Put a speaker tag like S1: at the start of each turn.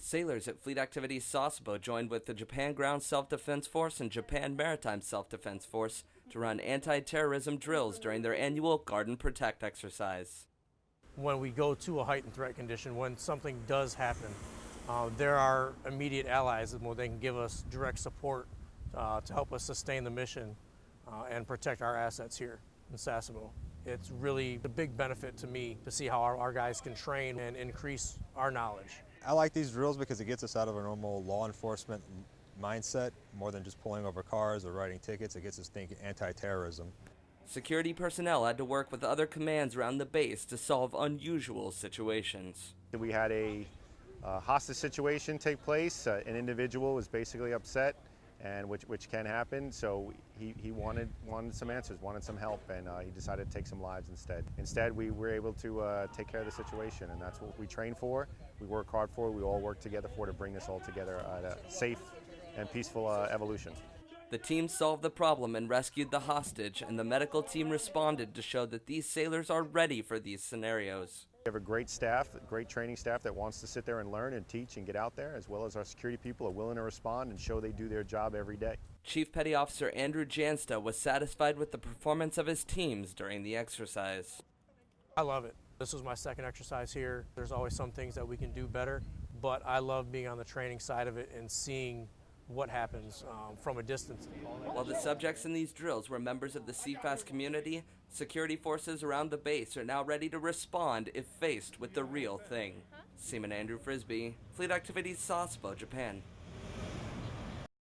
S1: Sailors at Fleet Activities Sasebo joined with the Japan Ground Self-Defense Force and Japan Maritime Self-Defense Force to run anti-terrorism drills during their annual Garden Protect exercise.
S2: When we go to a heightened threat condition, when something does happen, uh, there are immediate allies and they can give us direct support uh, to help us sustain the mission uh, and protect our assets here in Sasebo. It's really a big benefit to me to see how our, our guys can train and increase our knowledge.
S3: I like these drills because it gets us out of a normal law enforcement mindset more than just pulling over cars or writing tickets. It gets us thinking anti-terrorism.
S1: Security personnel had to work with other commands around the base to solve unusual situations.
S4: We had a uh, hostage situation take place. Uh, an individual was basically upset and which, which can happen. So he, he wanted, wanted some answers, wanted some help, and uh, he decided to take some lives instead. Instead, we were able to uh, take care of the situation, and that's what we train for, we work hard for, we all work together for to bring this all together at a safe and peaceful uh, evolution.
S1: The team solved the problem and rescued the hostage, and the medical team responded to show that these sailors are ready for these scenarios.
S4: We have a great staff, great training staff that wants to sit there and learn and teach and get out there, as well as our security people are willing to respond and show they do their job every day.
S1: Chief Petty Officer Andrew Jansta was satisfied with the performance of his teams during the exercise.
S2: I love it. This was my second exercise here. There's always some things that we can do better, but I love being on the training side of it and seeing what happens um, from a distance.
S1: While the subjects in these drills were members of the CFAS community, security forces around the base are now ready to respond if faced with the real thing. Seaman Andrew Frisbee, Fleet Activities Sasebo, Japan.